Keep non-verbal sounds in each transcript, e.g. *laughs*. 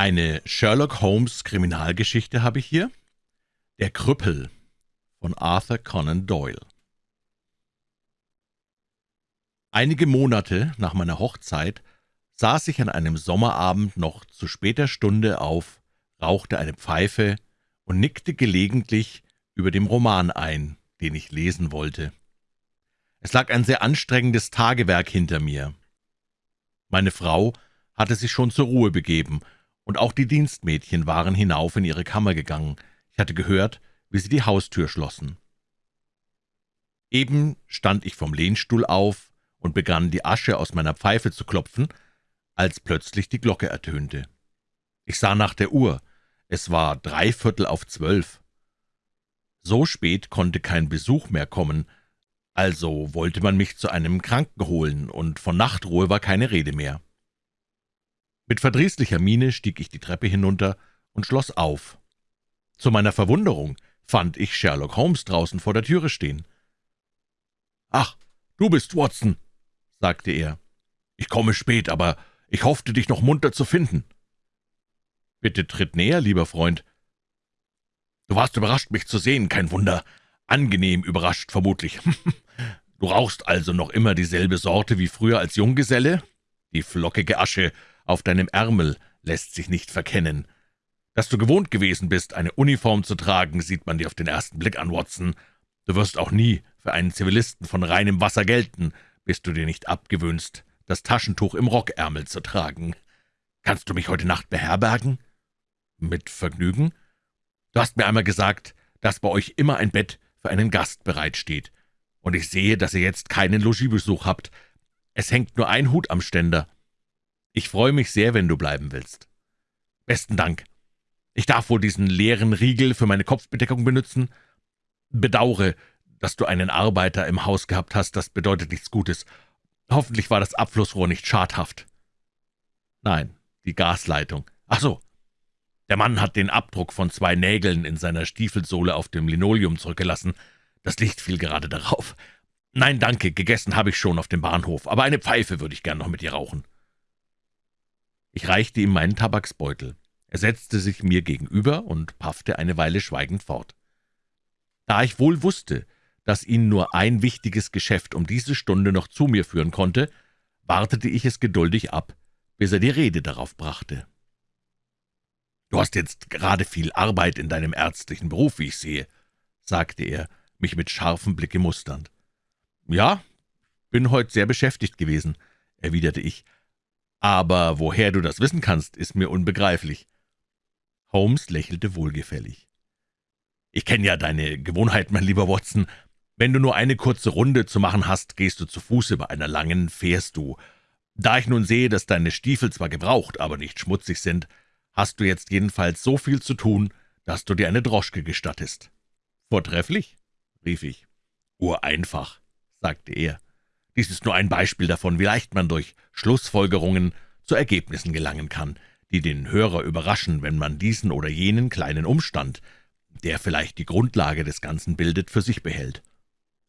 Eine Sherlock Holmes Kriminalgeschichte habe ich hier. Der Krüppel von Arthur Conan Doyle. Einige Monate nach meiner Hochzeit saß ich an einem Sommerabend noch zu später Stunde auf, rauchte eine Pfeife und nickte gelegentlich über dem Roman ein, den ich lesen wollte. Es lag ein sehr anstrengendes Tagewerk hinter mir. Meine Frau hatte sich schon zur Ruhe begeben und auch die Dienstmädchen waren hinauf in ihre Kammer gegangen. Ich hatte gehört, wie sie die Haustür schlossen. Eben stand ich vom Lehnstuhl auf und begann, die Asche aus meiner Pfeife zu klopfen, als plötzlich die Glocke ertönte. Ich sah nach der Uhr. Es war dreiviertel auf zwölf. So spät konnte kein Besuch mehr kommen, also wollte man mich zu einem Kranken holen, und von Nachtruhe war keine Rede mehr. Mit verdrießlicher Miene stieg ich die Treppe hinunter und schloss auf. Zu meiner Verwunderung fand ich Sherlock Holmes draußen vor der Türe stehen. »Ach, du bist Watson«, sagte er. »Ich komme spät, aber ich hoffte, dich noch munter zu finden.« »Bitte tritt näher, lieber Freund.« »Du warst überrascht, mich zu sehen, kein Wunder. Angenehm überrascht, vermutlich. *laughs* du rauchst also noch immer dieselbe Sorte wie früher als Junggeselle? Die flockige Asche auf deinem Ärmel lässt sich nicht verkennen. Dass du gewohnt gewesen bist, eine Uniform zu tragen, sieht man dir auf den ersten Blick an, Watson. Du wirst auch nie für einen Zivilisten von reinem Wasser gelten, bis du dir nicht abgewöhnst, das Taschentuch im Rockärmel zu tragen. Kannst du mich heute Nacht beherbergen?« »Mit Vergnügen. Du hast mir einmal gesagt, dass bei euch immer ein Bett für einen Gast bereitsteht. Und ich sehe, dass ihr jetzt keinen Logiebesuch habt. Es hängt nur ein Hut am Ständer. Ich freue mich sehr, wenn du bleiben willst. Besten Dank. Ich darf wohl diesen leeren Riegel für meine Kopfbedeckung benutzen? Bedaure, dass du einen Arbeiter im Haus gehabt hast, das bedeutet nichts Gutes. Hoffentlich war das Abflussrohr nicht schadhaft. Nein, die Gasleitung. Ach so. Der Mann hat den Abdruck von zwei Nägeln in seiner Stiefelsohle auf dem Linoleum zurückgelassen. Das Licht fiel gerade darauf. Nein, danke, gegessen habe ich schon auf dem Bahnhof, aber eine Pfeife würde ich gern noch mit dir rauchen. Ich reichte ihm meinen Tabaksbeutel. Er setzte sich mir gegenüber und paffte eine Weile schweigend fort. Da ich wohl wusste, dass ihn nur ein wichtiges Geschäft um diese Stunde noch zu mir führen konnte, wartete ich es geduldig ab, bis er die Rede darauf brachte. »Du hast jetzt gerade viel Arbeit in deinem ärztlichen Beruf, wie ich sehe«, sagte er, mich mit scharfem Blicke musternd. »Ja, bin heute sehr beschäftigt gewesen«, erwiderte ich, »aber woher du das wissen kannst, ist mir unbegreiflich.« Holmes lächelte wohlgefällig. »Ich kenne ja deine Gewohnheit, mein lieber Watson. Wenn du nur eine kurze Runde zu machen hast, gehst du zu Fuße, bei einer langen fährst du. Da ich nun sehe, dass deine Stiefel zwar gebraucht, aber nicht schmutzig sind, hast du jetzt jedenfalls so viel zu tun, dass du dir eine Droschke gestattest.« »Vortrefflich«, rief ich. »Ureinfach«, sagte er. Dies ist nur ein Beispiel davon, wie leicht man durch Schlussfolgerungen zu Ergebnissen gelangen kann, die den Hörer überraschen, wenn man diesen oder jenen kleinen Umstand, der vielleicht die Grundlage des Ganzen bildet, für sich behält.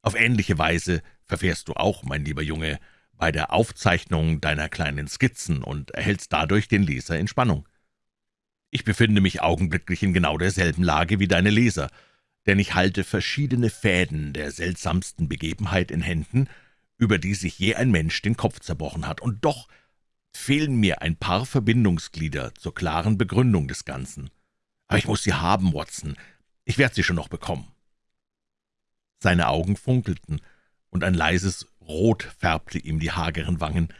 Auf ähnliche Weise verfährst du auch, mein lieber Junge, bei der Aufzeichnung deiner kleinen Skizzen und erhältst dadurch den Leser in Spannung. Ich befinde mich augenblicklich in genau derselben Lage wie deine Leser, denn ich halte verschiedene Fäden der seltsamsten Begebenheit in Händen, über die sich je ein Mensch den Kopf zerbrochen hat, und doch fehlen mir ein paar Verbindungsglieder zur klaren Begründung des Ganzen. Aber ich muss sie haben, Watson. Ich werde sie schon noch bekommen.« Seine Augen funkelten, und ein leises Rot färbte ihm die hageren Wangen.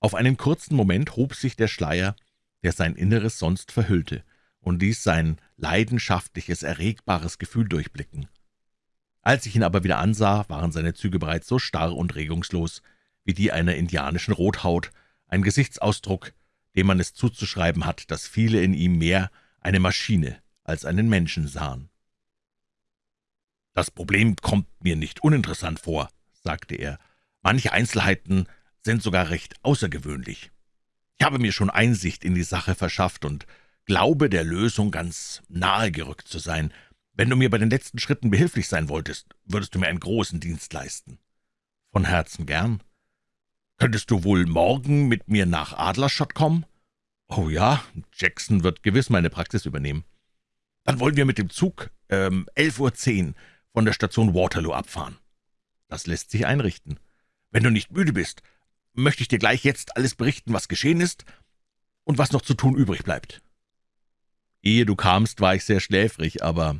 Auf einen kurzen Moment hob sich der Schleier, der sein Inneres sonst verhüllte, und ließ sein leidenschaftliches, erregbares Gefühl durchblicken. Als ich ihn aber wieder ansah, waren seine Züge bereits so starr und regungslos wie die einer indianischen Rothaut, ein Gesichtsausdruck, dem man es zuzuschreiben hat, dass viele in ihm mehr eine Maschine als einen Menschen sahen. »Das Problem kommt mir nicht uninteressant vor«, sagte er. »Manche Einzelheiten sind sogar recht außergewöhnlich. Ich habe mir schon Einsicht in die Sache verschafft und glaube, der Lösung ganz nahe gerückt zu sein. Wenn du mir bei den letzten Schritten behilflich sein wolltest, würdest du mir einen großen Dienst leisten.« »Von Herzen gern.« »Könntest du wohl morgen mit mir nach Adlerstadt kommen?« »Oh ja, Jackson wird gewiss meine Praxis übernehmen.« »Dann wollen wir mit dem Zug ähm, 11.10 Uhr von der Station Waterloo abfahren.« »Das lässt sich einrichten. Wenn du nicht müde bist, möchte ich dir gleich jetzt alles berichten, was geschehen ist und was noch zu tun übrig bleibt.« Ehe du kamst, war ich sehr schläfrig, aber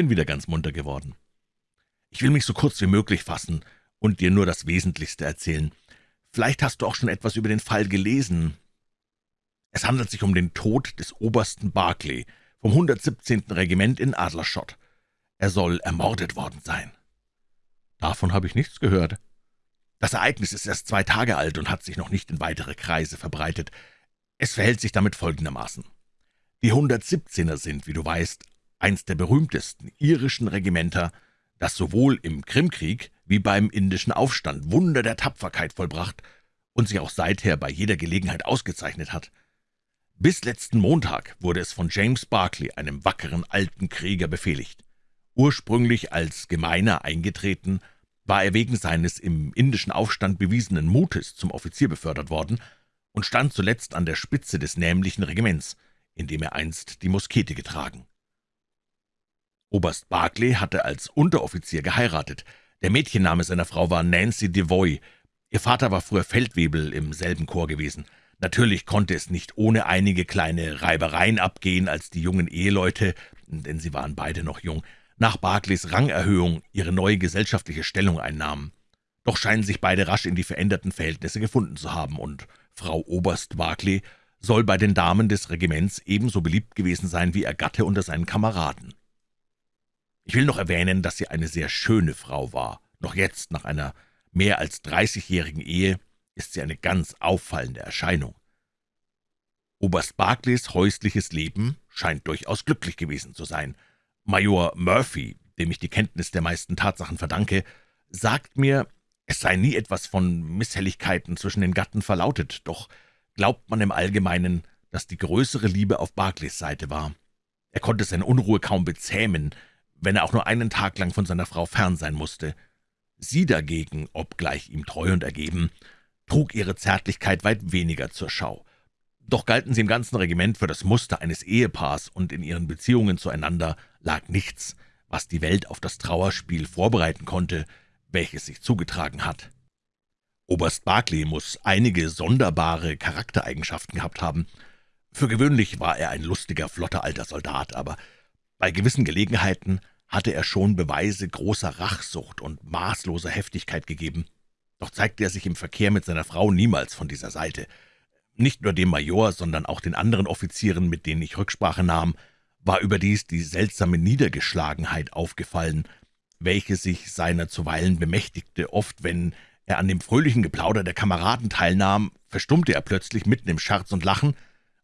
bin wieder ganz munter geworden. Ich will mich so kurz wie möglich fassen und dir nur das Wesentlichste erzählen. Vielleicht hast du auch schon etwas über den Fall gelesen. Es handelt sich um den Tod des Obersten Barclay vom 117. Regiment in Adlerschott. Er soll ermordet worden sein. Davon habe ich nichts gehört. Das Ereignis ist erst zwei Tage alt und hat sich noch nicht in weitere Kreise verbreitet. Es verhält sich damit folgendermaßen. Die 117er sind, wie du weißt, eins der berühmtesten irischen Regimenter, das sowohl im Krimkrieg wie beim indischen Aufstand Wunder der Tapferkeit vollbracht und sich auch seither bei jeder Gelegenheit ausgezeichnet hat. Bis letzten Montag wurde es von James Barclay, einem wackeren alten Krieger, befehligt. Ursprünglich als Gemeiner eingetreten, war er wegen seines im indischen Aufstand bewiesenen Mutes zum Offizier befördert worden und stand zuletzt an der Spitze des nämlichen Regiments, in dem er einst die Muskete getragen. Oberst Barclay hatte als Unteroffizier geheiratet. Der Mädchenname seiner Frau war Nancy Devoy. Ihr Vater war früher Feldwebel im selben Chor gewesen. Natürlich konnte es nicht ohne einige kleine Reibereien abgehen, als die jungen Eheleute, denn sie waren beide noch jung, nach Barclays Rangerhöhung ihre neue gesellschaftliche Stellung einnahmen. Doch scheinen sich beide rasch in die veränderten Verhältnisse gefunden zu haben, und Frau Oberst Barclay soll bei den Damen des Regiments ebenso beliebt gewesen sein wie ihr Gatte unter seinen Kameraden. Ich will noch erwähnen, dass sie eine sehr schöne Frau war. Noch jetzt, nach einer mehr als dreißigjährigen Ehe, ist sie eine ganz auffallende Erscheinung. Oberst Barclays häusliches Leben scheint durchaus glücklich gewesen zu sein. Major Murphy, dem ich die Kenntnis der meisten Tatsachen verdanke, sagt mir, es sei nie etwas von Misshelligkeiten zwischen den Gatten verlautet, doch glaubt man im Allgemeinen, dass die größere Liebe auf Barclays Seite war. Er konnte seine Unruhe kaum bezähmen, wenn er auch nur einen Tag lang von seiner Frau fern sein musste. Sie dagegen, obgleich ihm treu und ergeben, trug ihre Zärtlichkeit weit weniger zur Schau. Doch galten sie im ganzen Regiment für das Muster eines Ehepaars, und in ihren Beziehungen zueinander lag nichts, was die Welt auf das Trauerspiel vorbereiten konnte, welches sich zugetragen hat. Oberst Barclay muss einige sonderbare Charaktereigenschaften gehabt haben. Für gewöhnlich war er ein lustiger, flotter alter Soldat, aber bei gewissen Gelegenheiten hatte er schon Beweise großer Rachsucht und maßloser Heftigkeit gegeben. Doch zeigte er sich im Verkehr mit seiner Frau niemals von dieser Seite. Nicht nur dem Major, sondern auch den anderen Offizieren, mit denen ich Rücksprache nahm, war überdies die seltsame Niedergeschlagenheit aufgefallen, welche sich seiner zuweilen bemächtigte. Oft, wenn er an dem fröhlichen Geplauder der Kameraden teilnahm, verstummte er plötzlich mitten im Scherz und Lachen,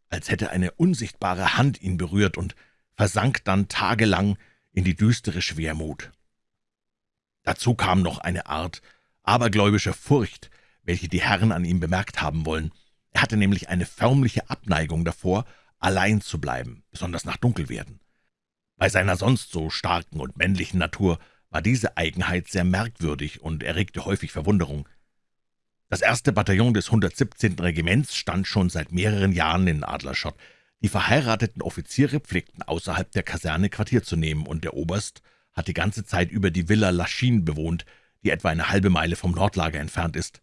als hätte eine unsichtbare Hand ihn berührt und versank dann tagelang in die düstere Schwermut. Dazu kam noch eine Art abergläubischer Furcht, welche die Herren an ihm bemerkt haben wollen. Er hatte nämlich eine förmliche Abneigung davor, allein zu bleiben, besonders nach Dunkelwerden. Bei seiner sonst so starken und männlichen Natur war diese Eigenheit sehr merkwürdig und erregte häufig Verwunderung. Das erste Bataillon des 117. Regiments stand schon seit mehreren Jahren in Adlerschott. Die verheirateten Offiziere pflegten außerhalb der Kaserne Quartier zu nehmen, und der Oberst hat die ganze Zeit über die Villa Laschin bewohnt, die etwa eine halbe Meile vom Nordlager entfernt ist.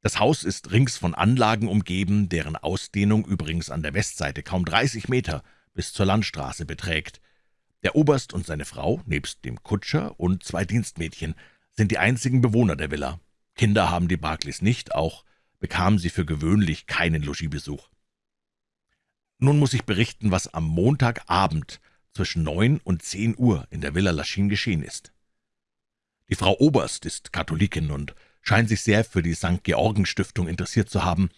Das Haus ist rings von Anlagen umgeben, deren Ausdehnung übrigens an der Westseite kaum 30 Meter bis zur Landstraße beträgt. Der Oberst und seine Frau, nebst dem Kutscher und zwei Dienstmädchen, sind die einzigen Bewohner der Villa. Kinder haben die Barclays nicht, auch bekamen sie für gewöhnlich keinen Logiebesuch. Nun muss ich berichten, was am Montagabend zwischen neun und zehn Uhr in der Villa Laschin geschehen ist. Die Frau Oberst ist Katholikin und scheint sich sehr für die St. Georgen-Stiftung interessiert zu haben,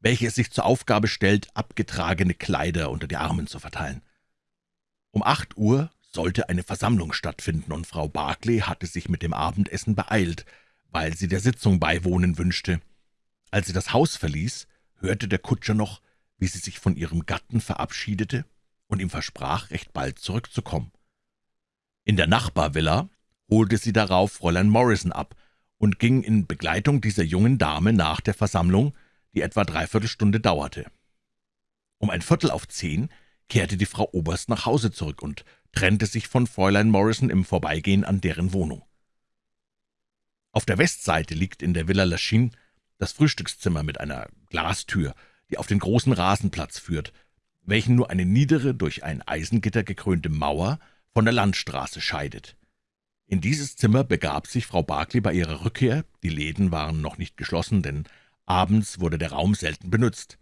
welche es sich zur Aufgabe stellt, abgetragene Kleider unter die Armen zu verteilen. Um acht Uhr sollte eine Versammlung stattfinden, und Frau Barclay hatte sich mit dem Abendessen beeilt, weil sie der Sitzung beiwohnen wünschte. Als sie das Haus verließ, hörte der Kutscher noch, wie sie sich von ihrem Gatten verabschiedete und ihm versprach, recht bald zurückzukommen. In der Nachbarvilla holte sie darauf Fräulein Morrison ab und ging in Begleitung dieser jungen Dame nach der Versammlung, die etwa dreiviertel Stunde dauerte. Um ein Viertel auf zehn kehrte die Frau Oberst nach Hause zurück und trennte sich von Fräulein Morrison im Vorbeigehen an deren Wohnung. Auf der Westseite liegt in der Villa Lachine das Frühstückszimmer mit einer Glastür, die auf den großen Rasenplatz führt, welchen nur eine niedere, durch ein Eisengitter gekrönte Mauer von der Landstraße scheidet. In dieses Zimmer begab sich Frau Barclay bei ihrer Rückkehr, die Läden waren noch nicht geschlossen, denn abends wurde der Raum selten benutzt.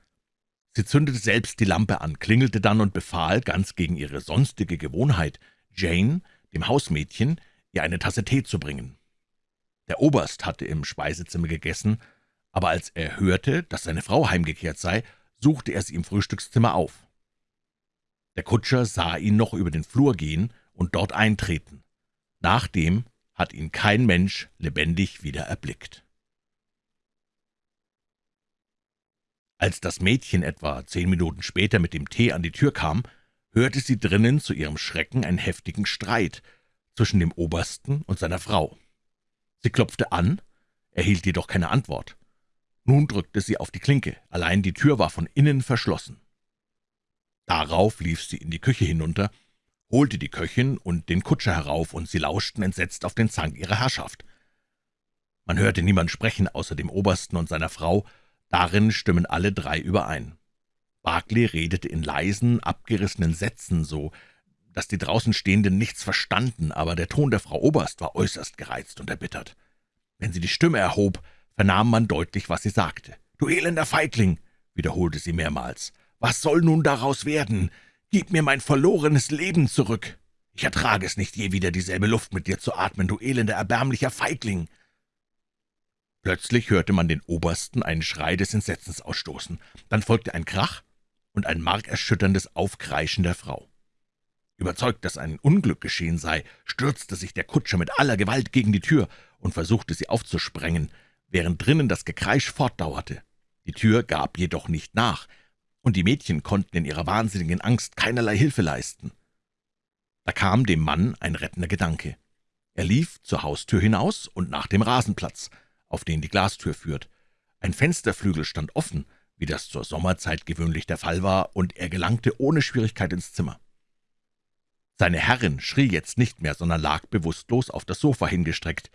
Sie zündete selbst die Lampe an, klingelte dann und befahl, ganz gegen ihre sonstige Gewohnheit, Jane, dem Hausmädchen, ihr eine Tasse Tee zu bringen. Der Oberst hatte im Speisezimmer gegessen, aber als er hörte, dass seine Frau heimgekehrt sei, suchte er sie im Frühstückszimmer auf. Der Kutscher sah ihn noch über den Flur gehen und dort eintreten. Nachdem hat ihn kein Mensch lebendig wieder erblickt. Als das Mädchen etwa zehn Minuten später mit dem Tee an die Tür kam, hörte sie drinnen zu ihrem Schrecken einen heftigen Streit zwischen dem Obersten und seiner Frau. Sie klopfte an, erhielt jedoch keine Antwort. Nun drückte sie auf die Klinke, allein die Tür war von innen verschlossen. Darauf lief sie in die Küche hinunter, holte die Köchin und den Kutscher herauf, und sie lauschten entsetzt auf den Zank ihrer Herrschaft. Man hörte niemand sprechen außer dem Obersten und seiner Frau, darin stimmen alle drei überein. Barclay redete in leisen, abgerissenen Sätzen so, dass die draußen Stehenden nichts verstanden, aber der Ton der Frau Oberst war äußerst gereizt und erbittert. Wenn sie die Stimme erhob, vernahm man deutlich, was sie sagte. »Du elender Feigling«, wiederholte sie mehrmals, »was soll nun daraus werden? Gib mir mein verlorenes Leben zurück. Ich ertrage es nicht, je wieder dieselbe Luft mit dir zu atmen, du elender, erbärmlicher Feigling.« Plötzlich hörte man den Obersten einen Schrei des Entsetzens ausstoßen. Dann folgte ein Krach und ein markerschütterndes Aufkreischen der Frau. Überzeugt, dass ein Unglück geschehen sei, stürzte sich der Kutscher mit aller Gewalt gegen die Tür und versuchte, sie aufzusprengen, während drinnen das Gekreisch fortdauerte. Die Tür gab jedoch nicht nach, und die Mädchen konnten in ihrer wahnsinnigen Angst keinerlei Hilfe leisten. Da kam dem Mann ein rettender Gedanke. Er lief zur Haustür hinaus und nach dem Rasenplatz, auf den die Glastür führt. Ein Fensterflügel stand offen, wie das zur Sommerzeit gewöhnlich der Fall war, und er gelangte ohne Schwierigkeit ins Zimmer. Seine Herrin schrie jetzt nicht mehr, sondern lag bewusstlos auf das Sofa hingestreckt,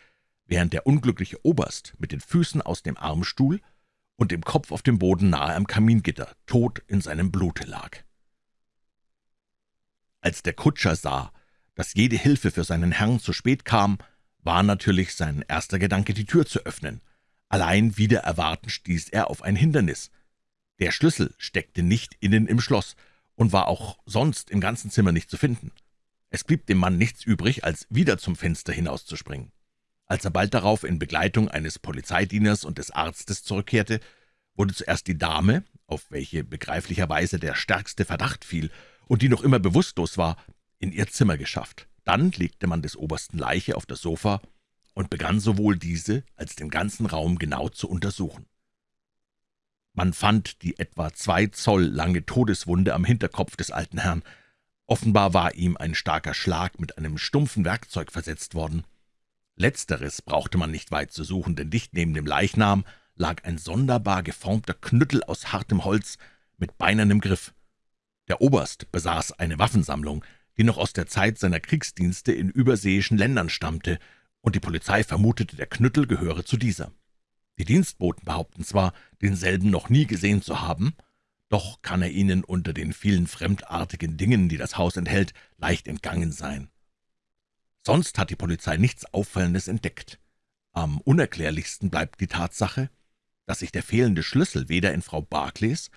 während der unglückliche Oberst mit den Füßen aus dem Armstuhl und dem Kopf auf dem Boden nahe am Kamingitter, tot in seinem Blute lag. Als der Kutscher sah, dass jede Hilfe für seinen Herrn zu spät kam, war natürlich sein erster Gedanke, die Tür zu öffnen. Allein wieder erwarten stieß er auf ein Hindernis. Der Schlüssel steckte nicht innen im Schloss und war auch sonst im ganzen Zimmer nicht zu finden. Es blieb dem Mann nichts übrig, als wieder zum Fenster hinauszuspringen. Als er bald darauf in Begleitung eines Polizeidieners und des Arztes zurückkehrte, wurde zuerst die Dame, auf welche begreiflicherweise der stärkste Verdacht fiel und die noch immer bewusstlos war, in ihr Zimmer geschafft. Dann legte man des Obersten Leiche auf das Sofa und begann sowohl diese als den ganzen Raum genau zu untersuchen. Man fand die etwa zwei Zoll lange Todeswunde am Hinterkopf des alten Herrn. Offenbar war ihm ein starker Schlag mit einem stumpfen Werkzeug versetzt worden. Letzteres brauchte man nicht weit zu suchen, denn dicht neben dem Leichnam lag ein sonderbar geformter Knüttel aus hartem Holz mit beinernem Griff. Der Oberst besaß eine Waffensammlung, die noch aus der Zeit seiner Kriegsdienste in überseeischen Ländern stammte, und die Polizei vermutete, der Knüttel gehöre zu dieser. Die Dienstboten behaupten zwar, denselben noch nie gesehen zu haben, doch kann er ihnen unter den vielen fremdartigen Dingen, die das Haus enthält, leicht entgangen sein. Sonst hat die Polizei nichts Auffallendes entdeckt. Am unerklärlichsten bleibt die Tatsache, dass sich der fehlende Schlüssel weder in Frau Barclays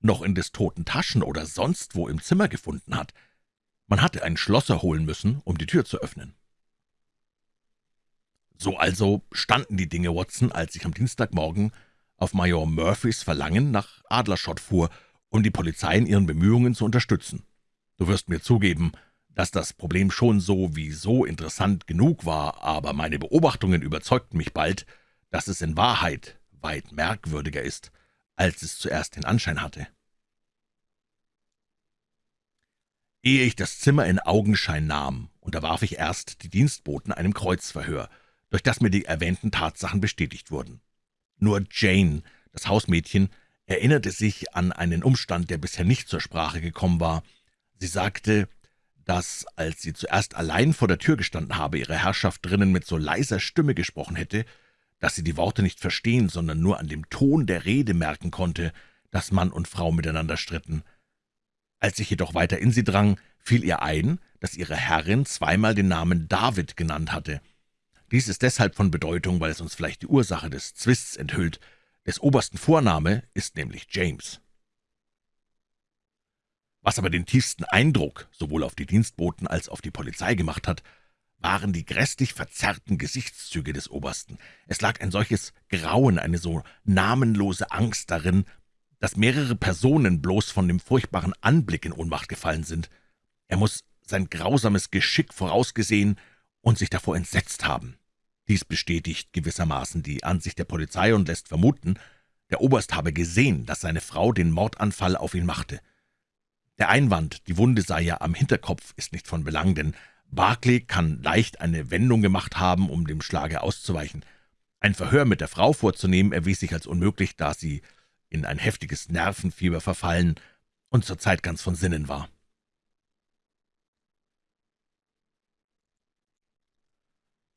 noch in des Toten Taschen oder sonst wo im Zimmer gefunden hat. Man hatte einen Schlosser holen müssen, um die Tür zu öffnen. So also standen die Dinge, Watson, als ich am Dienstagmorgen auf Major Murphys Verlangen nach Adlerschott fuhr, um die Polizei in ihren Bemühungen zu unterstützen. Du wirst mir zugeben, dass das Problem schon so wie so interessant genug war, aber meine Beobachtungen überzeugten mich bald, dass es in Wahrheit weit merkwürdiger ist, als es zuerst den Anschein hatte. Ehe ich das Zimmer in Augenschein nahm, unterwarf ich erst die Dienstboten einem Kreuzverhör, durch das mir die erwähnten Tatsachen bestätigt wurden. Nur Jane, das Hausmädchen, erinnerte sich an einen Umstand, der bisher nicht zur Sprache gekommen war. Sie sagte, dass, als sie zuerst allein vor der Tür gestanden habe, ihre Herrschaft drinnen mit so leiser Stimme gesprochen hätte, dass sie die Worte nicht verstehen, sondern nur an dem Ton der Rede merken konnte, dass Mann und Frau miteinander stritten. Als ich jedoch weiter in sie drang, fiel ihr ein, dass ihre Herrin zweimal den Namen David genannt hatte. Dies ist deshalb von Bedeutung, weil es uns vielleicht die Ursache des Zwists enthüllt. Des obersten Vorname ist nämlich James. Was aber den tiefsten Eindruck sowohl auf die Dienstboten als auf die Polizei gemacht hat, waren die grässlich verzerrten Gesichtszüge des Obersten. Es lag ein solches Grauen, eine so namenlose Angst darin, dass mehrere Personen bloß von dem furchtbaren Anblick in Ohnmacht gefallen sind. Er muss sein grausames Geschick vorausgesehen und sich davor entsetzt haben. Dies bestätigt gewissermaßen die Ansicht der Polizei und lässt vermuten, der Oberst habe gesehen, dass seine Frau den Mordanfall auf ihn machte. Der Einwand, die Wunde sei ja am Hinterkopf, ist nicht von Belang, denn Barclay kann leicht eine Wendung gemacht haben, um dem Schlage auszuweichen. Ein Verhör mit der Frau vorzunehmen erwies sich als unmöglich, da sie in ein heftiges Nervenfieber verfallen und zur Zeit ganz von Sinnen war.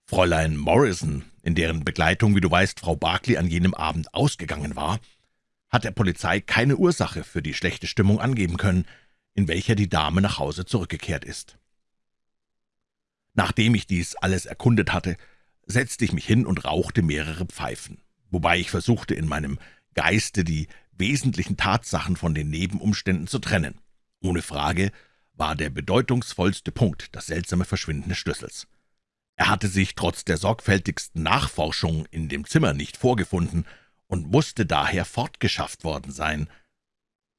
Fräulein Morrison, in deren Begleitung, wie du weißt, Frau Barclay an jenem Abend ausgegangen war, hat der Polizei keine Ursache für die schlechte Stimmung angeben können, in welcher die Dame nach Hause zurückgekehrt ist. Nachdem ich dies alles erkundet hatte, setzte ich mich hin und rauchte mehrere Pfeifen, wobei ich versuchte, in meinem Geiste die wesentlichen Tatsachen von den Nebenumständen zu trennen. Ohne Frage war der bedeutungsvollste Punkt das seltsame Verschwinden des Schlüssels. Er hatte sich trotz der sorgfältigsten Nachforschung in dem Zimmer nicht vorgefunden und musste daher fortgeschafft worden sein.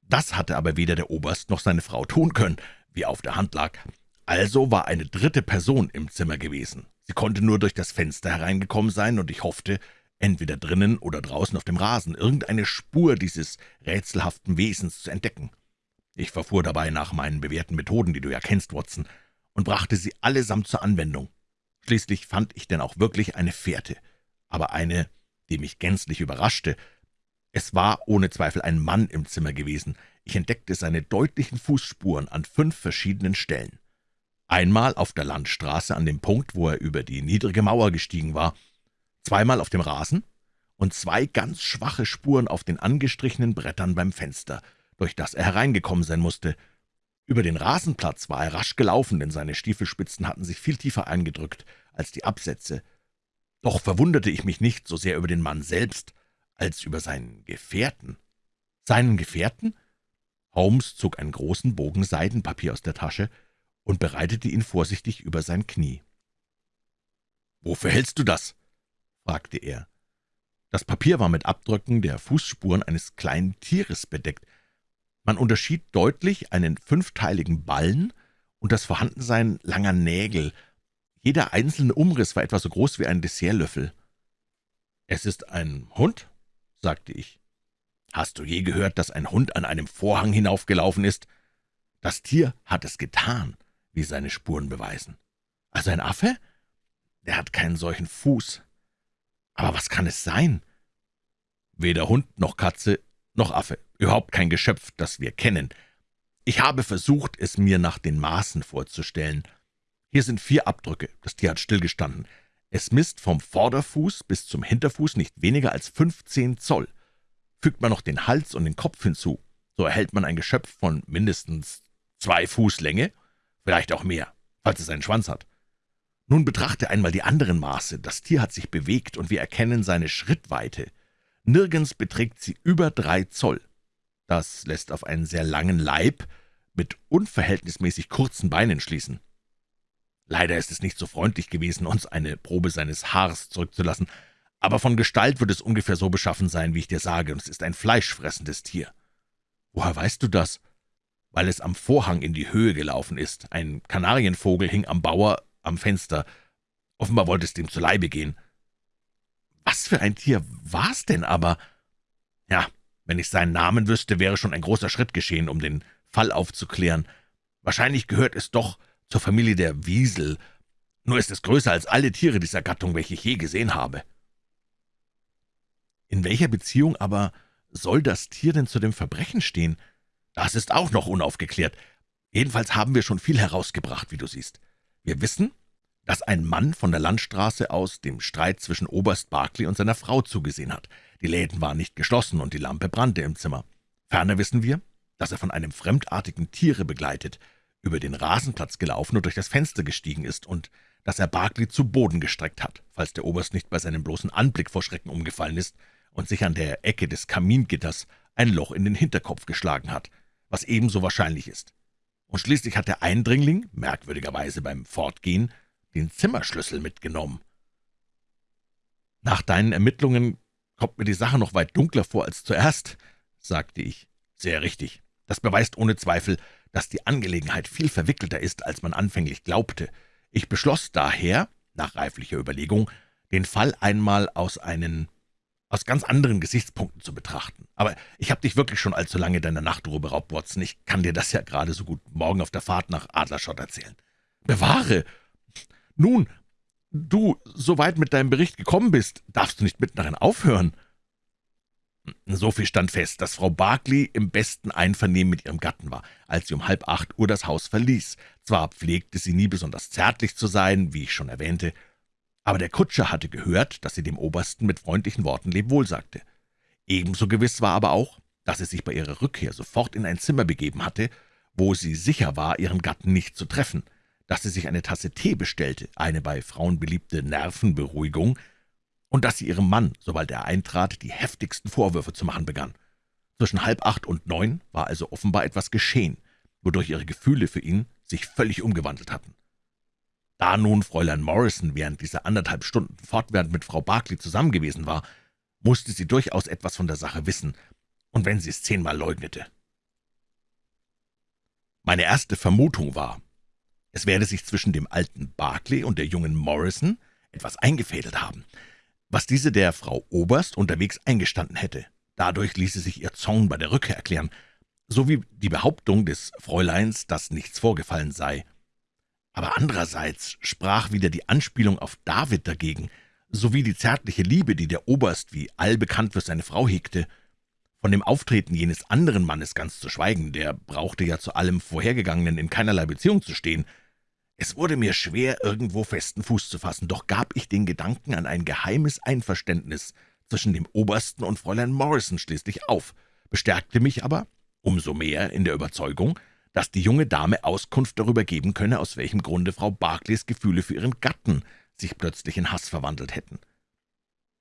Das hatte aber weder der Oberst noch seine Frau tun können, wie auf der Hand lag. Also war eine dritte Person im Zimmer gewesen. Sie konnte nur durch das Fenster hereingekommen sein, und ich hoffte, entweder drinnen oder draußen auf dem Rasen, irgendeine Spur dieses rätselhaften Wesens zu entdecken. Ich verfuhr dabei nach meinen bewährten Methoden, die du ja kennst, Watson, und brachte sie allesamt zur Anwendung. Schließlich fand ich denn auch wirklich eine Fährte, aber eine, die mich gänzlich überraschte. Es war ohne Zweifel ein Mann im Zimmer gewesen. Ich entdeckte seine deutlichen Fußspuren an fünf verschiedenen Stellen. Einmal auf der Landstraße an dem Punkt, wo er über die niedrige Mauer gestiegen war, zweimal auf dem Rasen und zwei ganz schwache Spuren auf den angestrichenen Brettern beim Fenster, durch das er hereingekommen sein musste. Über den Rasenplatz war er rasch gelaufen, denn seine Stiefelspitzen hatten sich viel tiefer eingedrückt als die Absätze. Doch verwunderte ich mich nicht so sehr über den Mann selbst, als über seinen Gefährten. Seinen Gefährten? Holmes zog einen großen Bogen Seidenpapier aus der Tasche und bereitete ihn vorsichtig über sein Knie. »Wofür hältst du das?« fragte er. Das Papier war mit Abdrücken der Fußspuren eines kleinen Tieres bedeckt. Man unterschied deutlich einen fünfteiligen Ballen und das Vorhandensein langer Nägel. Jeder einzelne Umriss war etwa so groß wie ein Dessertlöffel. »Es ist ein Hund?« Sagte ich. »Hast du je gehört, dass ein Hund an einem Vorhang hinaufgelaufen ist? Das Tier hat es getan, wie seine Spuren beweisen. Also ein Affe? Der hat keinen solchen Fuß. Aber was kann es sein? Weder Hund noch Katze noch Affe, überhaupt kein Geschöpf, das wir kennen. Ich habe versucht, es mir nach den Maßen vorzustellen. Hier sind vier Abdrücke, das Tier hat stillgestanden. Es misst vom Vorderfuß bis zum Hinterfuß nicht weniger als fünfzehn Zoll. Fügt man noch den Hals und den Kopf hinzu, so erhält man ein Geschöpf von mindestens zwei Fuß Länge, vielleicht auch mehr, falls es einen Schwanz hat. Nun betrachte einmal die anderen Maße. Das Tier hat sich bewegt, und wir erkennen seine Schrittweite. Nirgends beträgt sie über drei Zoll. Das lässt auf einen sehr langen Leib mit unverhältnismäßig kurzen Beinen schließen. Leider ist es nicht so freundlich gewesen, uns eine Probe seines Haars zurückzulassen, aber von Gestalt wird es ungefähr so beschaffen sein, wie ich dir sage, und es ist ein fleischfressendes Tier. Woher weißt du das? Weil es am Vorhang in die Höhe gelaufen ist. Ein Kanarienvogel hing am Bauer am Fenster. Offenbar wollte es dem zu Leibe gehen. Was für ein Tier war's denn aber? Ja, wenn ich seinen Namen wüsste, wäre schon ein großer Schritt geschehen, um den Fall aufzuklären. Wahrscheinlich gehört es doch zur Familie der Wiesel. Nur ist es größer als alle Tiere dieser Gattung, welche ich je gesehen habe. In welcher Beziehung aber soll das Tier denn zu dem Verbrechen stehen? Das ist auch noch unaufgeklärt. Jedenfalls haben wir schon viel herausgebracht, wie du siehst. Wir wissen, dass ein Mann von der Landstraße aus dem Streit zwischen Oberst Barclay und seiner Frau zugesehen hat. Die Läden waren nicht geschlossen und die Lampe brannte im Zimmer. Ferner wissen wir, dass er von einem fremdartigen Tiere begleitet, über den Rasenplatz gelaufen und durch das Fenster gestiegen ist und dass er Barclay zu Boden gestreckt hat, falls der Oberst nicht bei seinem bloßen Anblick vor Schrecken umgefallen ist und sich an der Ecke des Kamingitters ein Loch in den Hinterkopf geschlagen hat, was ebenso wahrscheinlich ist. Und schließlich hat der Eindringling, merkwürdigerweise beim Fortgehen, den Zimmerschlüssel mitgenommen. »Nach deinen Ermittlungen kommt mir die Sache noch weit dunkler vor als zuerst«, sagte ich. »Sehr richtig. Das beweist ohne Zweifel, dass die Angelegenheit viel verwickelter ist, als man anfänglich glaubte. Ich beschloss daher, nach reiflicher Überlegung, den Fall einmal aus einen aus ganz anderen Gesichtspunkten zu betrachten. Aber ich habe dich wirklich schon allzu lange deiner Nachtruhe beraubt, Watson. Ich kann dir das ja gerade so gut morgen auf der Fahrt nach Adlerschott erzählen. Bewahre! Nun, du so weit mit deinem Bericht gekommen bist, darfst du nicht mitten darin aufhören. So viel stand fest, dass Frau Barclay im besten Einvernehmen mit ihrem Gatten war, als sie um halb acht Uhr das Haus verließ. Zwar pflegte sie nie besonders zärtlich zu sein, wie ich schon erwähnte, aber der Kutscher hatte gehört, dass sie dem Obersten mit freundlichen Worten Lebwohl sagte. Ebenso gewiss war aber auch, dass sie sich bei ihrer Rückkehr sofort in ein Zimmer begeben hatte, wo sie sicher war, ihren Gatten nicht zu treffen, dass sie sich eine Tasse Tee bestellte, eine bei Frauen beliebte Nervenberuhigung, und dass sie ihrem Mann, sobald er eintrat, die heftigsten Vorwürfe zu machen begann. Zwischen halb acht und neun war also offenbar etwas geschehen, wodurch ihre Gefühle für ihn sich völlig umgewandelt hatten. Da nun Fräulein Morrison während dieser anderthalb Stunden fortwährend mit Frau Barclay zusammen gewesen war, musste sie durchaus etwas von der Sache wissen, und wenn sie es zehnmal leugnete. Meine erste Vermutung war, es werde sich zwischen dem alten Barclay und der jungen Morrison etwas eingefädelt haben, was diese der Frau Oberst unterwegs eingestanden hätte. Dadurch ließe sich ihr Zorn bei der Rückkehr erklären, sowie die Behauptung des Fräuleins, dass nichts vorgefallen sei. Aber andererseits sprach wieder die Anspielung auf David dagegen, sowie die zärtliche Liebe, die der Oberst wie allbekannt für seine Frau hegte. Von dem Auftreten jenes anderen Mannes ganz zu schweigen, der brauchte ja zu allem Vorhergegangenen in keinerlei Beziehung zu stehen. Es wurde mir schwer, irgendwo festen Fuß zu fassen, doch gab ich den Gedanken an ein geheimes Einverständnis zwischen dem Obersten und Fräulein Morrison schließlich auf, bestärkte mich aber umso mehr in der Überzeugung, dass die junge Dame Auskunft darüber geben könne, aus welchem Grunde Frau Barclays Gefühle für ihren Gatten sich plötzlich in Hass verwandelt hätten.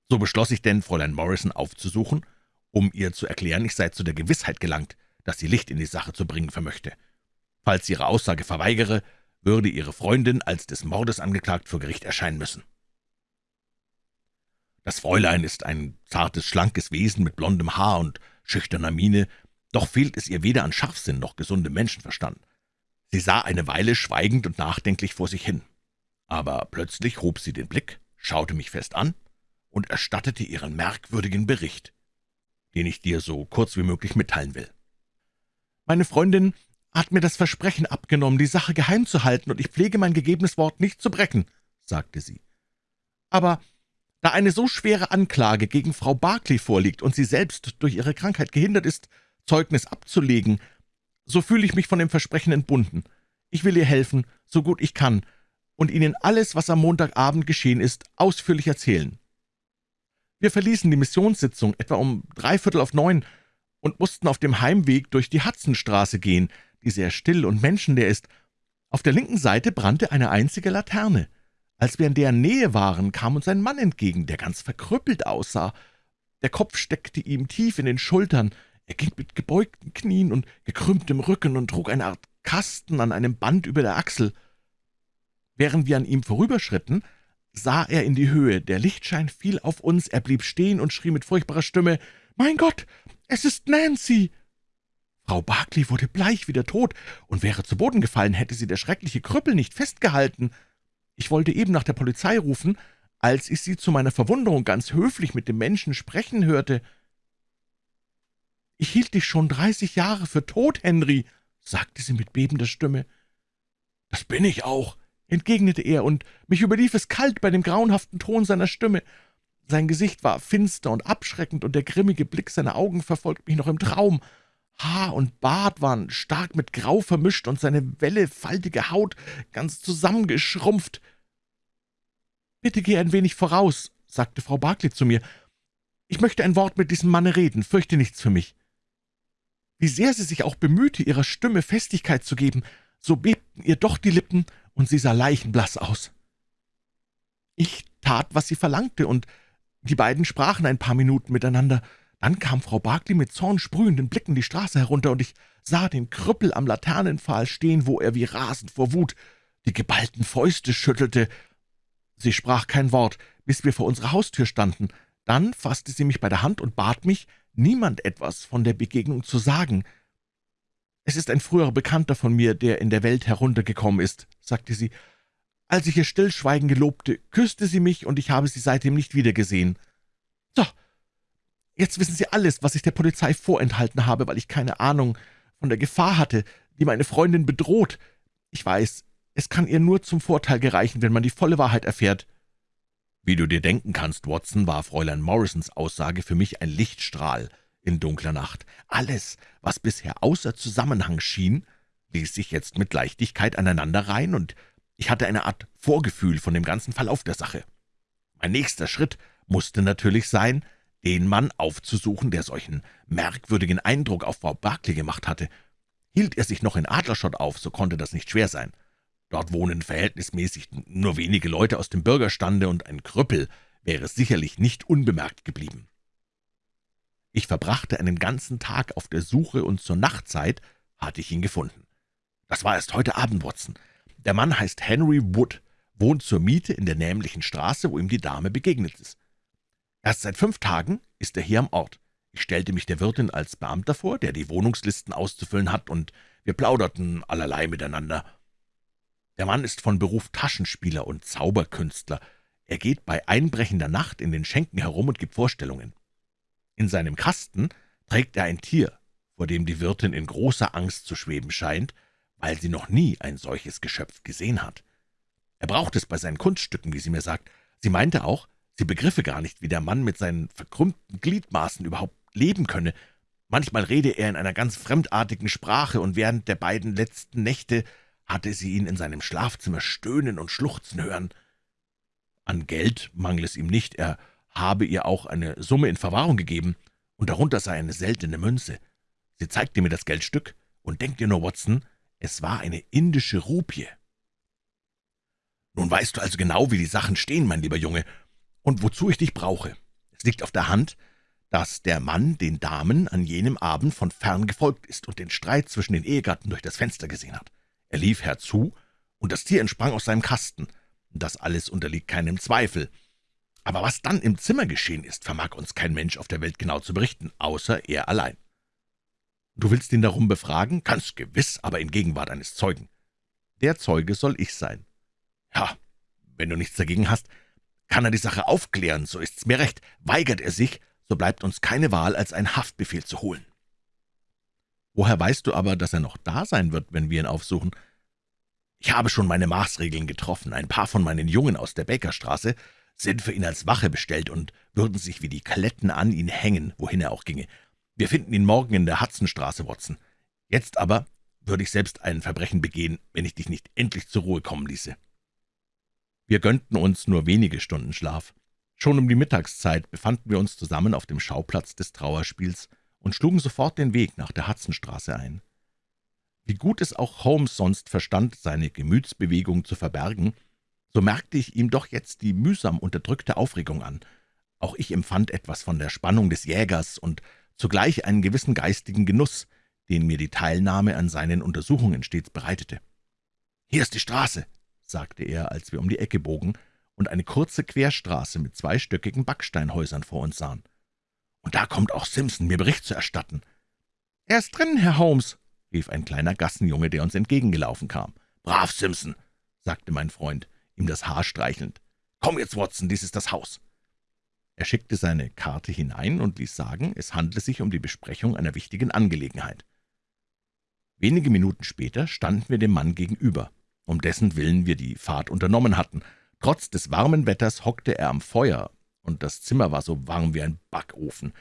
So beschloss ich denn, Fräulein Morrison aufzusuchen, um ihr zu erklären, ich sei zu der Gewissheit gelangt, dass sie Licht in die Sache zu bringen vermöchte. Falls sie ihre Aussage verweigere, würde ihre Freundin als des Mordes angeklagt vor Gericht erscheinen müssen. Das Fräulein ist ein zartes, schlankes Wesen mit blondem Haar und schüchterner Miene, doch fehlt es ihr weder an Scharfsinn noch gesundem Menschenverstand. Sie sah eine Weile schweigend und nachdenklich vor sich hin. Aber plötzlich hob sie den Blick, schaute mich fest an und erstattete ihren merkwürdigen Bericht, den ich dir so kurz wie möglich mitteilen will. »Meine Freundin hat mir das Versprechen abgenommen, die Sache geheim zu halten, und ich pflege mein gegebenes Wort nicht zu brechen«, sagte sie. »Aber da eine so schwere Anklage gegen Frau Barclay vorliegt und sie selbst durch ihre Krankheit gehindert ist, Zeugnis abzulegen, so fühle ich mich von dem Versprechen entbunden. Ich will ihr helfen, so gut ich kann, und Ihnen alles, was am Montagabend geschehen ist, ausführlich erzählen. Wir verließen die Missionssitzung etwa um dreiviertel auf neun und mussten auf dem Heimweg durch die Hudsonstraße gehen, die sehr still und menschenleer ist. Auf der linken Seite brannte eine einzige Laterne. Als wir in deren Nähe waren, kam uns ein Mann entgegen, der ganz verkrüppelt aussah. Der Kopf steckte ihm tief in den Schultern, er ging mit gebeugten Knien und gekrümmtem Rücken und trug eine Art Kasten an einem Band über der Achsel. Während wir an ihm vorüberschritten, sah er in die Höhe, der Lichtschein fiel auf uns, er blieb stehen und schrie mit furchtbarer Stimme, »Mein Gott, es ist Nancy!« Frau Barclay wurde bleich wie der Tod und wäre zu Boden gefallen, hätte sie der schreckliche Krüppel nicht festgehalten. Ich wollte eben nach der Polizei rufen, als ich sie zu meiner Verwunderung ganz höflich mit dem Menschen sprechen hörte. »Ich hielt dich schon dreißig Jahre für tot, Henry«, sagte sie mit bebender Stimme. »Das bin ich auch«, entgegnete er, und mich überlief es kalt bei dem grauenhaften Ton seiner Stimme. Sein Gesicht war finster und abschreckend, und der grimmige Blick seiner Augen verfolgt mich noch im Traum. Haar und Bart waren stark mit Grau vermischt und seine wellefaltige Haut ganz zusammengeschrumpft. »Bitte geh ein wenig voraus«, sagte Frau Barclay zu mir. »Ich möchte ein Wort mit diesem Manne reden, fürchte nichts für mich.« Wie sehr sie sich auch bemühte, ihrer Stimme Festigkeit zu geben, so bebten ihr doch die Lippen, und sie sah leichenblass aus. Ich tat, was sie verlangte, und die beiden sprachen ein paar Minuten miteinander. Dann kam Frau Barclay mit zornsprühenden Blicken die Straße herunter, und ich sah den Krüppel am Laternenpfahl stehen, wo er wie rasend vor Wut die geballten Fäuste schüttelte. Sie sprach kein Wort, bis wir vor unserer Haustür standen. Dann fasste sie mich bei der Hand und bat mich, niemand etwas von der Begegnung zu sagen. »Es ist ein früherer Bekannter von mir, der in der Welt heruntergekommen ist«, sagte sie. »Als ich ihr Stillschweigen gelobte, küsste sie mich, und ich habe sie seitdem nicht wiedergesehen.« »So, jetzt wissen Sie alles, was ich der Polizei vorenthalten habe, weil ich keine Ahnung von der Gefahr hatte, die meine Freundin bedroht. Ich weiß, es kann ihr nur zum Vorteil gereichen, wenn man die volle Wahrheit erfährt.« Wie du dir denken kannst, Watson, war Fräulein Morrisons Aussage für mich ein Lichtstrahl in dunkler Nacht. Alles, was bisher außer Zusammenhang schien, ließ sich jetzt mit Leichtigkeit aneinanderreihen, und ich hatte eine Art Vorgefühl von dem ganzen Verlauf der Sache. Mein nächster Schritt musste natürlich sein, den Mann aufzusuchen, der solchen merkwürdigen Eindruck auf Frau Barclay gemacht hatte. Hielt er sich noch in Adlerschott auf, so konnte das nicht schwer sein. Dort wohnen verhältnismäßig nur wenige Leute aus dem Bürgerstande, und ein Krüppel wäre sicherlich nicht unbemerkt geblieben. Ich verbrachte einen ganzen Tag auf der Suche, und zur Nachtzeit hatte ich ihn gefunden. Das war erst heute Abend, Watson. Der Mann heißt Henry Wood, wohnt zur Miete in der nämlichen Straße, wo ihm die Dame begegnet ist. Erst seit fünf Tagen ist er hier am Ort. Ich stellte mich der Wirtin als Beamter vor, der die Wohnungslisten auszufüllen hat, und wir plauderten allerlei miteinander. Der Mann ist von Beruf Taschenspieler und Zauberkünstler. Er geht bei einbrechender Nacht in den Schenken herum und gibt Vorstellungen. In seinem Kasten trägt er ein Tier, vor dem die Wirtin in großer Angst zu schweben scheint, weil sie noch nie ein solches Geschöpf gesehen hat. Er braucht es bei seinen Kunststücken, wie sie mir sagt. Sie meinte auch, sie begriffe gar nicht, wie der Mann mit seinen verkrümmten Gliedmaßen überhaupt leben könne. Manchmal rede er in einer ganz fremdartigen Sprache, und während der beiden letzten Nächte hatte sie ihn in seinem Schlafzimmer stöhnen und schluchzen hören. An Geld mangle es ihm nicht, er habe ihr auch eine Summe in Verwahrung gegeben, und darunter sei eine seltene Münze. Sie zeigte mir das Geldstück, und denkt dir nur, Watson, es war eine indische Rupie. Nun weißt du also genau, wie die Sachen stehen, mein lieber Junge, und wozu ich dich brauche. Es liegt auf der Hand, dass der Mann den Damen an jenem Abend von fern gefolgt ist und den Streit zwischen den Ehegatten durch das Fenster gesehen hat. Er lief herzu, und das Tier entsprang aus seinem Kasten. Das alles unterliegt keinem Zweifel. Aber was dann im Zimmer geschehen ist, vermag uns kein Mensch auf der Welt genau zu berichten, außer er allein. Du willst ihn darum befragen? Ganz gewiss, aber in Gegenwart eines Zeugen. Der Zeuge soll ich sein. Ja, wenn du nichts dagegen hast, kann er die Sache aufklären, so ist's mir recht. Weigert er sich, so bleibt uns keine Wahl, als einen Haftbefehl zu holen. Woher weißt du aber, dass er noch da sein wird, wenn wir ihn aufsuchen? Ich habe schon meine Maßregeln getroffen. Ein paar von meinen Jungen aus der Bakerstraße sind für ihn als Wache bestellt und würden sich wie die Kletten an ihn hängen, wohin er auch ginge. Wir finden ihn morgen in der Hudsonstraße, Watson. Jetzt aber würde ich selbst ein Verbrechen begehen, wenn ich dich nicht endlich zur Ruhe kommen ließe.« Wir gönnten uns nur wenige Stunden Schlaf. Schon um die Mittagszeit befanden wir uns zusammen auf dem Schauplatz des Trauerspiels und schlugen sofort den Weg nach der Hudsonstraße ein. Wie gut es auch Holmes sonst verstand, seine Gemütsbewegung zu verbergen, so merkte ich ihm doch jetzt die mühsam unterdrückte Aufregung an. Auch ich empfand etwas von der Spannung des Jägers und zugleich einen gewissen geistigen Genuss, den mir die Teilnahme an seinen Untersuchungen stets bereitete. »Hier ist die Straße«, sagte er, als wir um die Ecke bogen und eine kurze Querstraße mit zweistöckigen Backsteinhäusern vor uns sahen. »Und da kommt auch Simpson, mir Bericht zu erstatten.« »Er ist drin, Herr Holmes«, rief ein kleiner Gassenjunge, der uns entgegengelaufen kam. »Brav, Simpson«, sagte mein Freund, ihm das Haar streichelnd. »Komm jetzt, Watson, dies ist das Haus.« er schickte seine Karte hinein und ließ sagen, es handle sich um die Besprechung einer wichtigen Angelegenheit. Wenige Minuten später standen wir dem Mann gegenüber, um dessen Willen wir die Fahrt unternommen hatten. Trotz des warmen Wetters hockte er am Feuer und das Zimmer war so warm wie ein Backofen.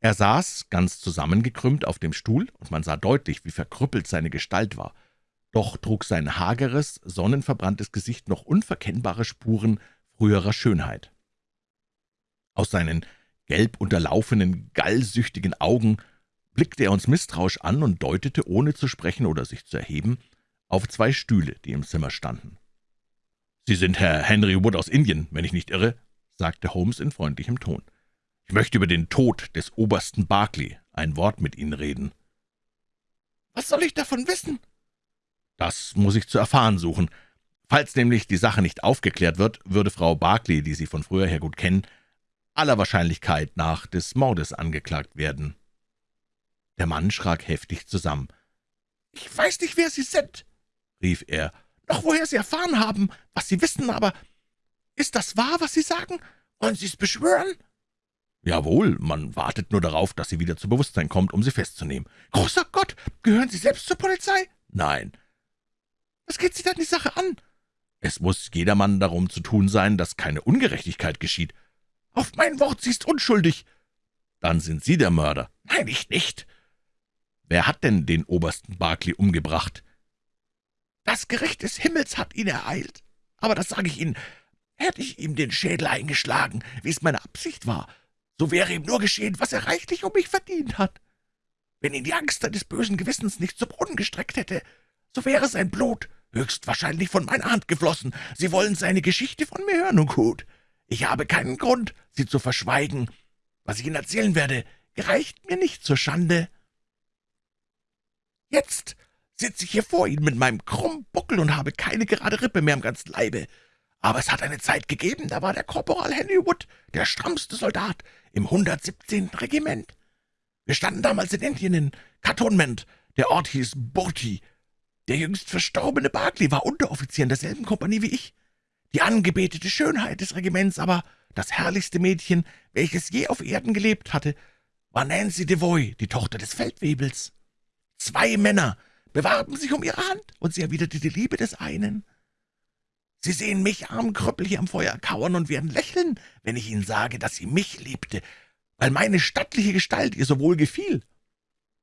Er saß ganz zusammengekrümmt auf dem Stuhl, und man sah deutlich, wie verkrüppelt seine Gestalt war. Doch trug sein hageres, sonnenverbranntes Gesicht noch unverkennbare Spuren früherer Schönheit. Aus seinen gelb unterlaufenen, gallsüchtigen Augen blickte er uns misstrauisch an und deutete, ohne zu sprechen oder sich zu erheben, auf zwei Stühle, die im Zimmer standen. »Sie sind Herr Henry Wood aus Indien, wenn ich nicht irre?« sagte Holmes in freundlichem Ton. »Ich möchte über den Tod des Obersten Barclay ein Wort mit Ihnen reden.« »Was soll ich davon wissen?« »Das muss ich zu erfahren suchen. Falls nämlich die Sache nicht aufgeklärt wird, würde Frau Barclay, die Sie von früher her gut kennen, aller Wahrscheinlichkeit nach des Mordes angeklagt werden.« Der Mann schrak heftig zusammen. »Ich weiß nicht, wer Sie sind«, rief er, »noch woher Sie erfahren haben, was Sie wissen, aber ist das wahr, was Sie sagen? Wollen Sie es beschwören?« »Jawohl, man wartet nur darauf, dass sie wieder zu Bewusstsein kommt, um sie festzunehmen.« »Großer Gott, gehören Sie selbst zur Polizei?« »Nein.« »Was geht Sie dann die Sache an?« »Es muss jedermann darum zu tun sein, dass keine Ungerechtigkeit geschieht.« »Auf mein Wort, sie ist unschuldig.« »Dann sind Sie der Mörder.« »Nein, ich nicht.« »Wer hat denn den Obersten Barclay umgebracht?« »Das Gericht des Himmels hat ihn ereilt. Aber das sage ich Ihnen, hätte ich ihm den Schädel eingeschlagen, wie es meine Absicht war, so wäre ihm nur geschehen, was er reichlich um mich verdient hat. Wenn ihn die Angst des bösen Gewissens nicht zu Brunnen gestreckt hätte, so wäre sein Blut höchstwahrscheinlich von meiner Hand geflossen. Sie wollen seine Geschichte von mir hören, und gut. Ich habe keinen Grund, sie zu verschweigen. Was ich Ihnen erzählen werde, gereicht mir nicht zur Schande. Jetzt sitze ich hier vor Ihnen mit meinem krummen Buckel und habe keine gerade Rippe mehr am ganzen Leibe. Aber es hat eine Zeit gegeben, da war der Korporal Henry Wood der strammste Soldat im 117. Regiment. Wir standen damals in Indien in Cantonment. Der Ort hieß Burti. Der jüngst verstorbene Barclay war Unteroffizier in derselben Kompanie wie ich. Die angebetete Schönheit des Regiments, aber das herrlichste Mädchen, welches je auf Erden gelebt hatte, war Nancy Devoy, die Tochter des Feldwebels. Zwei Männer bewarben sich um ihre Hand, und sie erwiderte die Liebe des einen. Sie sehen mich, armen Krüppel, hier am Feuer kauern und werden lächeln, wenn ich Ihnen sage, dass sie mich liebte, weil meine stattliche Gestalt ihr so wohl gefiel.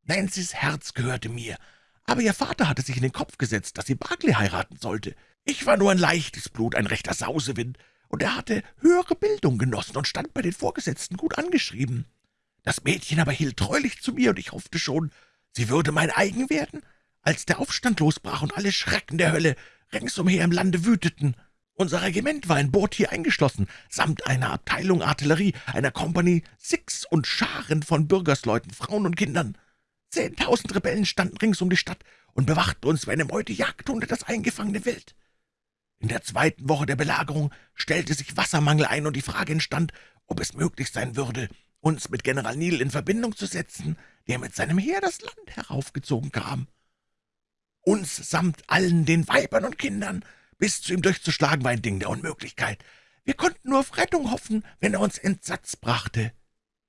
Nancy's Herz gehörte mir, aber ihr Vater hatte sich in den Kopf gesetzt, dass sie Barclay heiraten sollte. Ich war nur ein leichtes Blut, ein rechter Sausewind, und er hatte höhere Bildung genossen und stand bei den Vorgesetzten gut angeschrieben. Das Mädchen aber hielt treulich zu mir, und ich hoffte schon, sie würde mein eigen werden, als der Aufstand losbrach und alle Schrecken der Hölle ringsumher im Lande wüteten. Unser Regiment war in hier eingeschlossen, samt einer Abteilung Artillerie, einer Kompanie Six und Scharen von Bürgersleuten, Frauen und Kindern. Zehntausend Rebellen standen rings um die Stadt und bewachten uns wie eine Meute Jagdhunde das eingefangene Wild. In der zweiten Woche der Belagerung stellte sich Wassermangel ein und die Frage entstand, ob es möglich sein würde, uns mit General Neal in Verbindung zu setzen, der mit seinem Heer das Land heraufgezogen kam. Uns samt allen den Weibern und Kindern bis zu ihm durchzuschlagen, war ein Ding der Unmöglichkeit. Wir konnten nur auf Rettung hoffen, wenn er uns Entsatz brachte.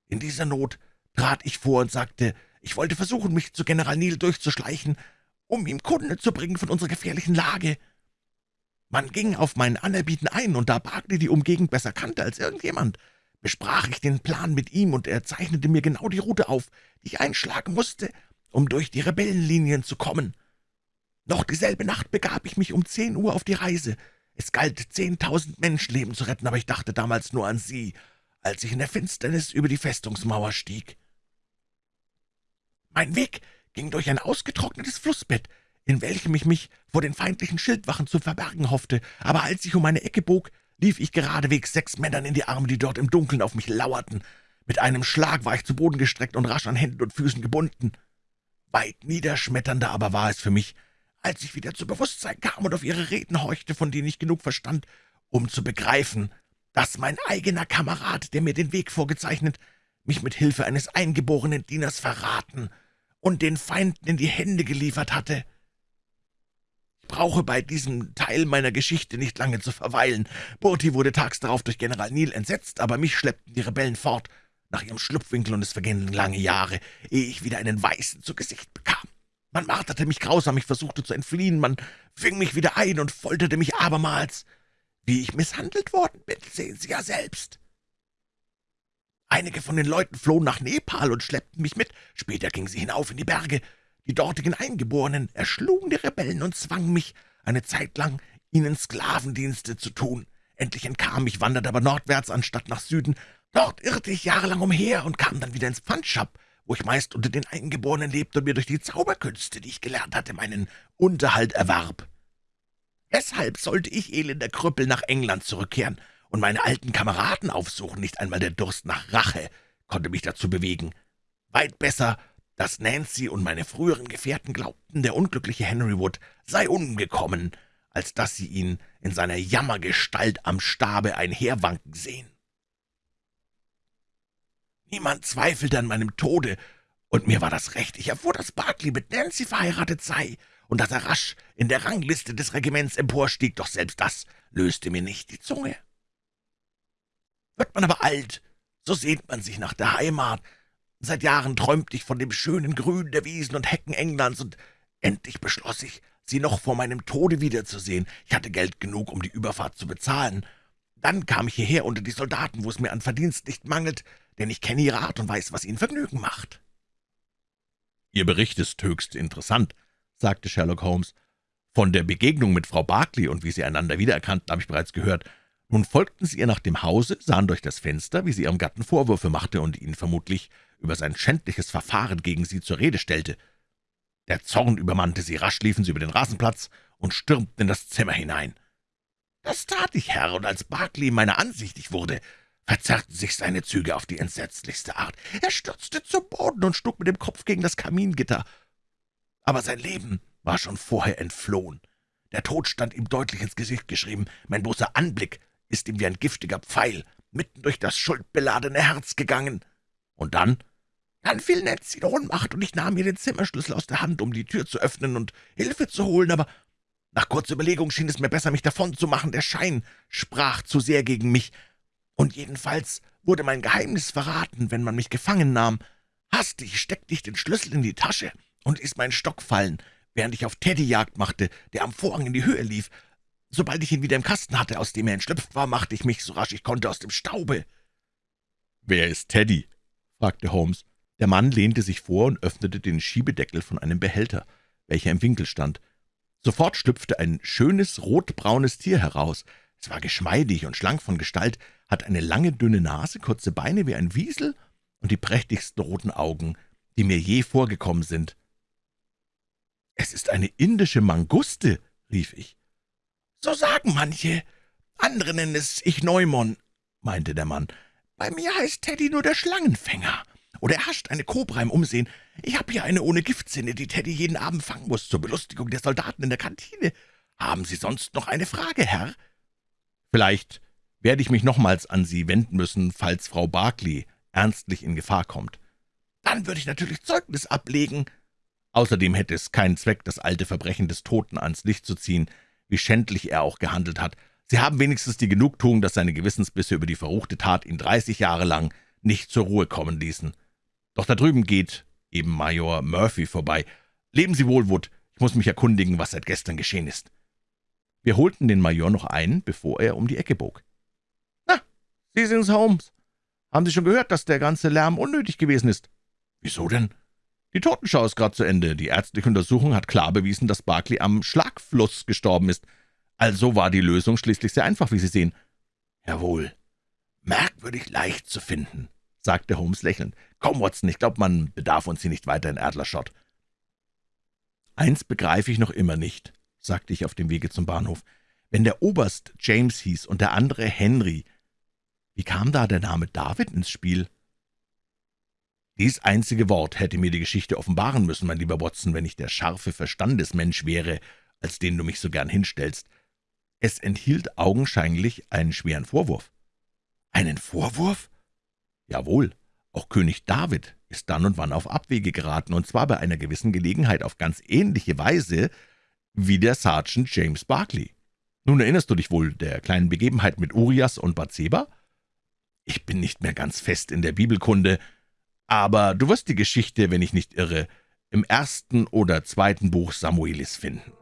In dieser Not trat ich vor und sagte, ich wollte versuchen, mich zu General Neal durchzuschleichen, um ihm Kunde zu bringen von unserer gefährlichen Lage. Man ging auf mein Anerbieten ein, und da Barclay die Umgegend besser kannte als irgendjemand, besprach ich den Plan mit ihm, und er zeichnete mir genau die Route auf, die ich einschlagen musste, um durch die Rebellenlinien zu kommen. Noch dieselbe Nacht begab ich mich um zehn Uhr auf die Reise. Es galt, zehntausend Menschenleben zu retten, aber ich dachte damals nur an Sie, als ich in der Finsternis über die Festungsmauer stieg. Mein Weg ging durch ein ausgetrocknetes Flussbett, in welchem ich mich vor den feindlichen Schildwachen zu verbergen hoffte, aber als ich um eine Ecke bog, lief ich geradewegs sechs Männern in die Arme, die dort im Dunkeln auf mich lauerten. Mit einem Schlag war ich zu Boden gestreckt und rasch an Händen und Füßen gebunden. Weit niederschmetternder aber war es für mich, als ich wieder zu Bewusstsein kam und auf ihre Reden horchte, von denen ich genug verstand, um zu begreifen, dass mein eigener Kamerad, der mir den Weg vorgezeichnet, mich mit Hilfe eines eingeborenen Dieners verraten und den Feinden in die Hände geliefert hatte. Ich brauche bei diesem Teil meiner Geschichte nicht lange zu verweilen. Burti wurde tags darauf durch General Neal entsetzt, aber mich schleppten die Rebellen fort nach ihrem Schlupfwinkel, und es vergingen lange Jahre, ehe ich wieder einen Weißen zu Gesicht bekam. Man marterte mich grausam, ich versuchte zu entfliehen, man fing mich wieder ein und folterte mich abermals. Wie ich misshandelt worden bin, sehen Sie ja selbst. Einige von den Leuten flohen nach Nepal und schleppten mich mit. Später gingen sie hinauf in die Berge. Die dortigen Eingeborenen erschlugen die Rebellen und zwangen mich, eine Zeit lang ihnen Sklavendienste zu tun. Endlich entkam ich, wanderte aber nordwärts anstatt nach Süden. Dort irrte ich jahrelang umher und kam dann wieder ins Pfandschap, wo ich meist unter den Eingeborenen lebte und mir durch die Zauberkünste, die ich gelernt hatte, meinen Unterhalt erwarb. Weshalb sollte ich, elender Krüppel, nach England zurückkehren und meine alten Kameraden aufsuchen? Nicht einmal der Durst nach Rache konnte mich dazu bewegen. Weit besser, dass Nancy und meine früheren Gefährten glaubten, der unglückliche Henry Wood sei umgekommen, als dass sie ihn in seiner Jammergestalt am Stabe einherwanken sehen. Niemand zweifelte an meinem Tode, und mir war das recht. Ich erfuhr, dass Barclay mit Nancy verheiratet sei und dass er rasch in der Rangliste des Regiments emporstieg, doch selbst das löste mir nicht die Zunge. Wird man aber alt, so sehnt man sich nach der Heimat. Seit Jahren träumte ich von dem schönen Grün der Wiesen und Hecken Englands, und endlich beschloss ich, sie noch vor meinem Tode wiederzusehen. Ich hatte Geld genug, um die Überfahrt zu bezahlen. Dann kam ich hierher unter die Soldaten, wo es mir an Verdienst nicht mangelt, denn ich kenne ihre Art und weiß, was ihnen Vergnügen macht.« »Ihr Bericht ist höchst interessant«, sagte Sherlock Holmes. »Von der Begegnung mit Frau Barclay und wie Sie einander wiedererkannten, habe ich bereits gehört. Nun folgten Sie ihr nach dem Hause, sahen durch das Fenster, wie sie Ihrem Gatten Vorwürfe machte und ihn vermutlich über sein schändliches Verfahren gegen Sie zur Rede stellte. Der Zorn übermannte Sie, rasch liefen Sie über den Rasenplatz und stürmten in das Zimmer hinein. »Das tat ich, Herr, und als Barclay meiner ansichtig wurde, verzerrten sich seine Züge auf die entsetzlichste Art. Er stürzte zu Boden und schlug mit dem Kopf gegen das Kamingitter. Aber sein Leben war schon vorher entflohen. Der Tod stand ihm deutlich ins Gesicht geschrieben. Mein bloßer Anblick ist ihm wie ein giftiger Pfeil mitten durch das schuldbeladene Herz gegangen. Und dann? Dann fiel Nancy in Ohnmacht, und ich nahm ihr den Zimmerschlüssel aus der Hand, um die Tür zu öffnen und Hilfe zu holen, aber nach kurzer Überlegung schien es mir besser, mich davon zu machen. Der Schein sprach zu sehr gegen mich, und jedenfalls wurde mein Geheimnis verraten, wenn man mich gefangen nahm. Hastig steckte ich den Schlüssel in die Tasche und ließ meinen Stock fallen, während ich auf Teddy Jagd machte, der am Vorhang in die Höhe lief. Sobald ich ihn wieder im Kasten hatte, aus dem er entschlüpft war, machte ich mich, so rasch ich konnte, aus dem Staube. »Wer ist Teddy?« fragte Holmes. Der Mann lehnte sich vor und öffnete den Schiebedeckel von einem Behälter, welcher im Winkel stand. Sofort schlüpfte ein schönes, rotbraunes Tier heraus. Es war geschmeidig und schlank von Gestalt, hat eine lange, dünne Nase, kurze Beine wie ein Wiesel und die prächtigsten roten Augen, die mir je vorgekommen sind. »Es ist eine indische Manguste«, rief ich. »So sagen manche. Andere nennen es Ichneumon«, meinte der Mann. »Bei mir heißt Teddy nur der Schlangenfänger. Oder er hascht eine Kobra im Umsehen. Ich habe hier eine ohne Giftsinne, die Teddy jeden Abend fangen muss, zur Belustigung der Soldaten in der Kantine. Haben Sie sonst noch eine Frage, Herr?« »Vielleicht werde ich mich nochmals an Sie wenden müssen, falls Frau Barclay ernstlich in Gefahr kommt.« »Dann würde ich natürlich Zeugnis ablegen.« Außerdem hätte es keinen Zweck, das alte Verbrechen des Toten ans Licht zu ziehen, wie schändlich er auch gehandelt hat. Sie haben wenigstens die Genugtuung, dass seine Gewissensbisse über die verruchte Tat ihn dreißig Jahre lang nicht zur Ruhe kommen ließen. Doch da drüben geht eben Major Murphy vorbei. Leben Sie wohl, Wood. Ich muss mich erkundigen, was seit gestern geschehen ist. Wir holten den Major noch ein, bevor er um die Ecke bog. »Na, Sie sind's, Holmes. Haben Sie schon gehört, dass der ganze Lärm unnötig gewesen ist?« »Wieso denn?« die Totenschau ist gerade zu Ende. Die ärztliche Untersuchung hat klar bewiesen, dass Barclay am Schlagfluss gestorben ist. Also war die Lösung schließlich sehr einfach, wie Sie sehen. Jawohl. Merkwürdig leicht zu finden, sagte Holmes lächelnd. Komm, Watson, ich glaube, man bedarf uns hier nicht weiter in Adlershot. Eins begreife ich noch immer nicht, sagte ich auf dem Wege zum Bahnhof. Wenn der Oberst James hieß und der andere Henry, wie kam da der Name David ins Spiel?« dies einzige Wort hätte mir die Geschichte offenbaren müssen, mein lieber Watson, wenn ich der scharfe Verstandesmensch wäre, als den du mich so gern hinstellst. Es enthielt augenscheinlich einen schweren Vorwurf. »Einen Vorwurf?« »Jawohl, auch König David ist dann und wann auf Abwege geraten, und zwar bei einer gewissen Gelegenheit auf ganz ähnliche Weise wie der Sergeant James Barclay. Nun erinnerst du dich wohl der kleinen Begebenheit mit Urias und Bathseba? Ich bin nicht mehr ganz fest in der Bibelkunde, aber du wirst die Geschichte, wenn ich nicht irre, im ersten oder zweiten Buch Samuelis finden.